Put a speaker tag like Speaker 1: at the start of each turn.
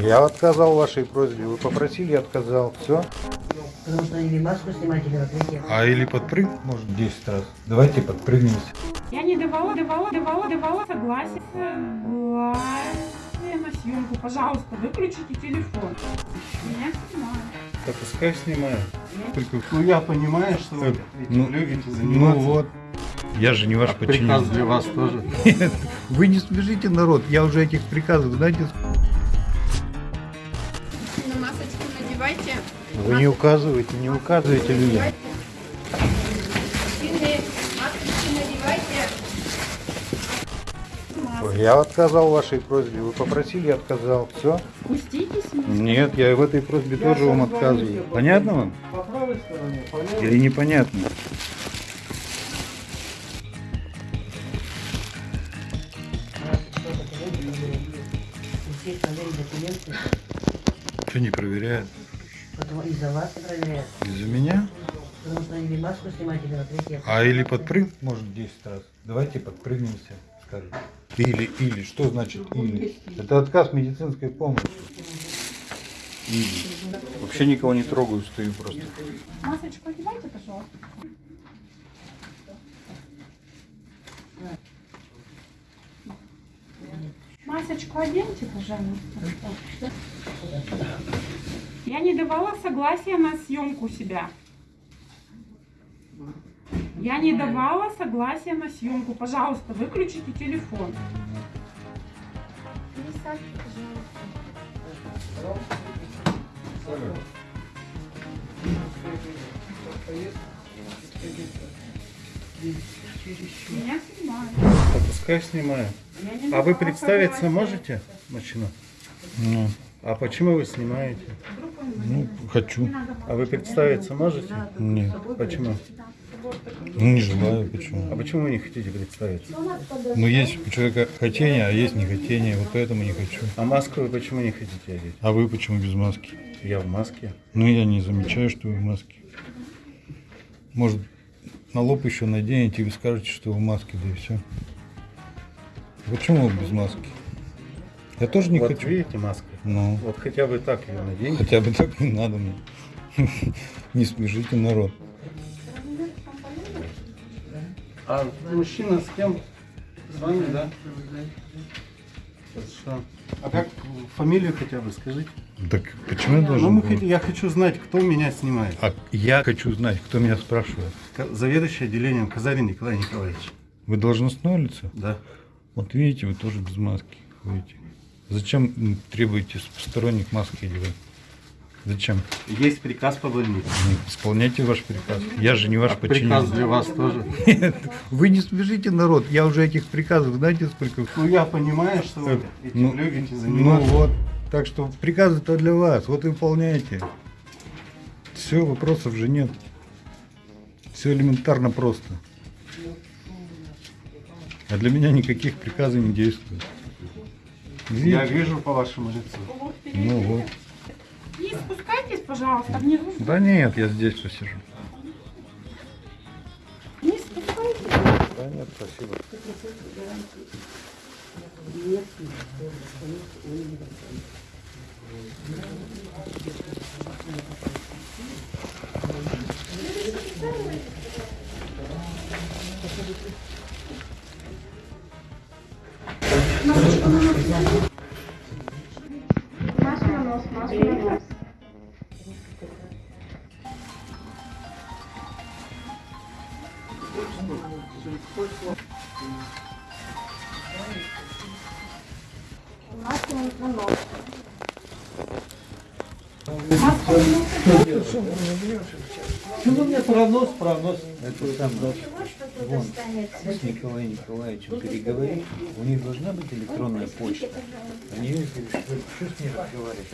Speaker 1: Я отказал вашей просьбе. Вы попросили, я отказал. Все.
Speaker 2: Потому что или маску снимать, или.
Speaker 1: А или подпрыгнуть, может, 10 раз. Давайте подпрыгнемся.
Speaker 3: Я не давала, давала, давала, давала согласие. Согласие на съемку. Пожалуйста, выключите телефон. Меня снимают.
Speaker 1: Да пускай снимаю. Только...
Speaker 4: Ну я понимаю, что вы
Speaker 1: Э,
Speaker 4: этим
Speaker 1: ну,
Speaker 4: любите
Speaker 1: Ну
Speaker 4: заниматься.
Speaker 1: вот. Я же не ваш
Speaker 4: А приказ
Speaker 1: подчиненный.
Speaker 4: для вас тоже.
Speaker 1: Вы не смешите народ. Я уже этих приказов, знаете, вы не указываете, не указываете людям. Я отказал вашей просьбе. Вы попросили, я отказал. Все.
Speaker 3: Пуститесь.
Speaker 1: Нет, я в этой просьбе тоже вам отказываю. Понятно вам?
Speaker 4: По правой стороне, по левой.
Speaker 1: Или непонятно? Что не проверяют?
Speaker 2: Из-за вас проверяют.
Speaker 1: Из-за меня?
Speaker 2: Потому что или маску снимать, или мероприятие.
Speaker 1: А или подпрыгнуть, может, 10 раз. Давайте подпрыгнемся, скажем. Или, или. Что значит или? Это отказ медицинской помощи. Или. Вообще никого не трогаю, стою просто.
Speaker 3: Масочку одевайте, пожалуйста. Масочку оденьте, пожалуйста. Я не давала согласия на съемку себя. Я не давала согласия на съемку. Пожалуйста, выключите телефон. Меня снимают.
Speaker 4: Да пускай снимаю. А вы представиться можете, мужчина?
Speaker 1: Ну,
Speaker 4: А почему вы снимаете?
Speaker 3: Вдруг
Speaker 1: ну, хочу.
Speaker 4: А вы представиться можете?
Speaker 1: Нет.
Speaker 4: Почему?
Speaker 1: Ну, не желаю, почему.
Speaker 4: А почему вы не хотите представиться?
Speaker 1: Ну, есть у человека хотение, а есть не хотение. Вот поэтому не хочу.
Speaker 4: А маску вы почему не хотите одеть?
Speaker 1: А вы почему без маски?
Speaker 4: Я в маске.
Speaker 1: Ну, я не замечаю, что вы в маске. Может, на лоб еще наденете, и вы скажете, что вы в маске, да и все. Почему вы без маски? Я тоже не
Speaker 4: вот
Speaker 1: хочу.
Speaker 4: видите маска?
Speaker 1: Ну,
Speaker 4: Вот хотя бы так ее наденьте.
Speaker 1: хотя бы так не надо мне. Не смешите народ.
Speaker 4: А мужчина с кем? С вами, да? Хорошо. А как фамилию хотя бы скажите?
Speaker 1: Так почему я
Speaker 4: Ну,
Speaker 1: должен...
Speaker 4: мы
Speaker 1: был?
Speaker 4: хот- я хочу знать, кто меня снимает.
Speaker 1: А я хочу знать, кто меня спрашивает.
Speaker 4: Заведующий отделением Казарин Николай Николаевич.
Speaker 1: Вы должностное лицо?
Speaker 4: Да.
Speaker 1: Вот видите, вы тоже без маски ходите. Зачем требуете с посторонних маски одевать? Зачем?
Speaker 4: Есть приказ по больнице.
Speaker 1: Ну, Исполняйте ваш приказ. Я же не ваш
Speaker 4: А приказ
Speaker 1: подчиненный.
Speaker 4: для вас тоже.
Speaker 1: Вы не смешите народ. Я уже этих приказов, знаете, сколько...
Speaker 4: Ну я понимаю, что вы этим
Speaker 1: Ну,
Speaker 4: любите
Speaker 1: Ну
Speaker 4: заниматься.
Speaker 1: вот. Так что приказы-то для вас. Вот и выполняйте. Все, вопросов же нет. Все элементарно просто. А для меня никаких приказов не действует.
Speaker 4: Я вижу по вашему лицу.
Speaker 3: Вот
Speaker 1: Ну вот.
Speaker 3: И спускайтесь, пожалуйста, внизу.
Speaker 1: Да нет, я здесь все сижу.
Speaker 3: Не спускайтесь.
Speaker 1: Да нет, спасибо.
Speaker 3: Маску на нос, маску на нос. Маску на нос.
Speaker 4: Ну вы мне пронос, пронос.
Speaker 5: Это сам вон, с Николаем Николаевичем переговори. У них должна быть электронная почта. Они что с ней разговаривать?